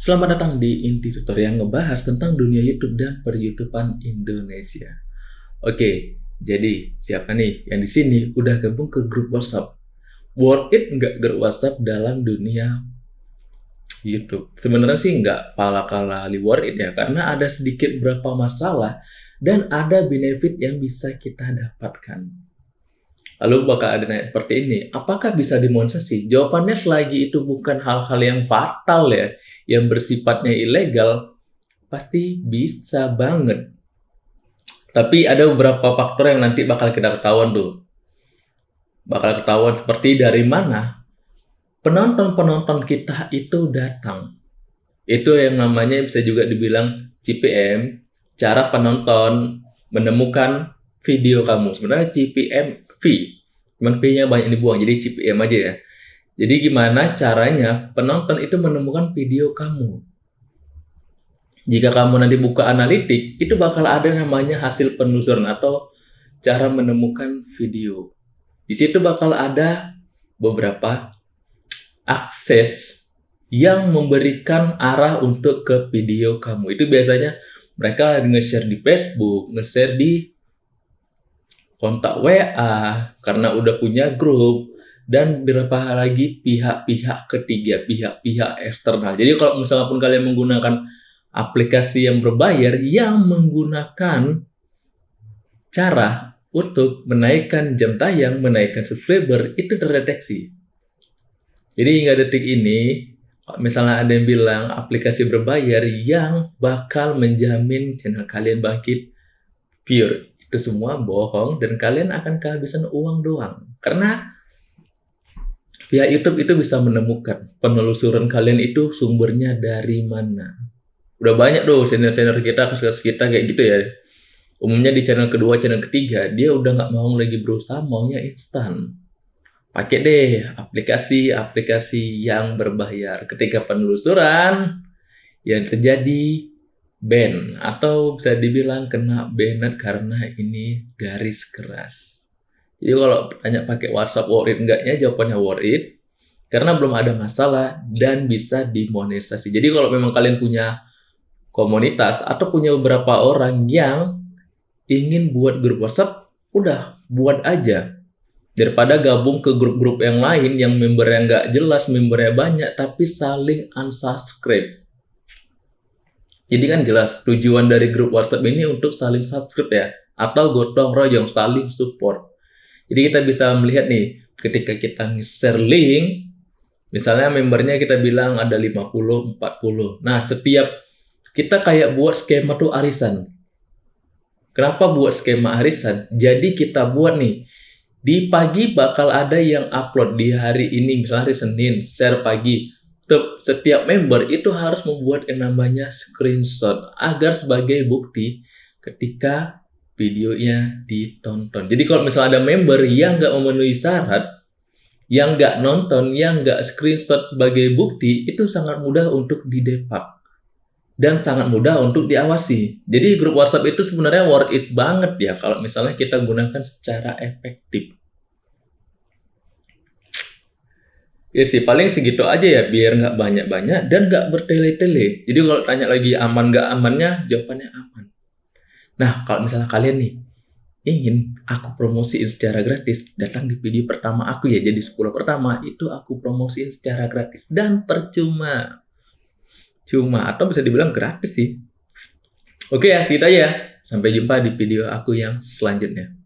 Selamat datang di Inti Tutor yang ngebahas tentang dunia YouTube dan per-YouTubean Indonesia. Oke, jadi siapa nih yang di sini udah gabung ke grup WhatsApp? Worth it nggak grup WhatsApp dalam dunia YouTube? Sebenarnya sih nggak pala kali worth it ya, karena ada sedikit berapa masalah dan ada benefit yang bisa kita dapatkan. Lalu bakal ada nanya seperti ini, apakah bisa dimonetisasi? Jawabannya selagi itu bukan hal-hal yang fatal ya, yang bersifatnya ilegal, pasti bisa banget. Tapi ada beberapa faktor yang nanti bakal kita ketahuan tuh. Bakal ketahuan seperti dari mana penonton-penonton kita itu datang. Itu yang namanya bisa juga dibilang CPM, cara penonton menemukan video kamu. Sebenarnya CPM V, cuman V-nya banyak dibuang, jadi CPM aja ya. Jadi gimana caranya penonton itu menemukan video kamu? Jika kamu nanti buka analitik, itu bakal ada namanya hasil penelusuran atau cara menemukan video. Di situ bakal ada beberapa akses yang memberikan arah untuk ke video kamu. Itu biasanya mereka nge-share di Facebook, nge-share di kontak WA, karena udah punya grup, dan beberapa lagi pihak-pihak ketiga, pihak-pihak eksternal. Jadi kalau misalnya pun kalian menggunakan aplikasi yang berbayar yang menggunakan cara untuk menaikkan jam tayang, menaikkan subscriber, itu terdeteksi. Jadi hingga detik ini, misalnya ada yang bilang aplikasi berbayar yang bakal menjamin channel kalian bangkit pure, itu semua bohong dan kalian akan kehabisan uang doang. Karena Pihak YouTube itu bisa menemukan penelusuran kalian itu sumbernya dari mana. Udah banyak tuh senior-senior kita, kasus kita kayak gitu ya. Umumnya di channel kedua, channel ketiga, dia udah nggak mau lagi berusaha, maunya instan. Pakai deh aplikasi-aplikasi yang berbayar. Ketika penelusuran, yang terjadi ban atau bisa dibilang kena banned karena ini garis keras. Jadi kalau tanya pakai WhatsApp worth it enggaknya, jawabannya worth it. Karena belum ada masalah dan bisa dimonetisasi. Jadi kalau memang kalian punya komunitas atau punya beberapa orang yang ingin buat grup WhatsApp, udah buat aja. Daripada gabung ke grup-grup yang lain yang membernya nggak jelas, membernya banyak, tapi saling unsubscribe. Jadi kan jelas tujuan dari grup WhatsApp ini untuk saling subscribe ya, atau gotong royong saling support. Jadi kita bisa melihat nih, ketika kita share link, misalnya membernya kita bilang ada 50, 40. Nah, setiap kita kayak buat skema tuh arisan. Kenapa buat skema arisan? Jadi kita buat nih, di pagi bakal ada yang upload di hari ini, misalnya hari Senin, share pagi. Setiap member itu harus membuat yang namanya screenshot agar sebagai bukti ketika videonya ditonton. Jadi kalau misalnya ada member yang nggak memenuhi syarat, yang nggak nonton, yang nggak screenshot sebagai bukti, itu sangat mudah untuk didepak. Dan sangat mudah untuk diawasi. Jadi grup WhatsApp itu sebenarnya worth it banget ya kalau misalnya kita gunakan secara efektif. Ya sih, paling segitu aja ya, biar nggak banyak-banyak dan nggak bertele-tele. Jadi kalau tanya lagi aman nggak amannya, jawabannya aman. Nah, kalau misalnya kalian nih ingin aku promosiin secara gratis, datang di video pertama aku ya. Jadi 10 pertama itu aku promosiin secara gratis dan percuma. Cuma atau bisa dibilang gratis sih. Oke ya, kita ya. Sampai jumpa di video aku yang selanjutnya.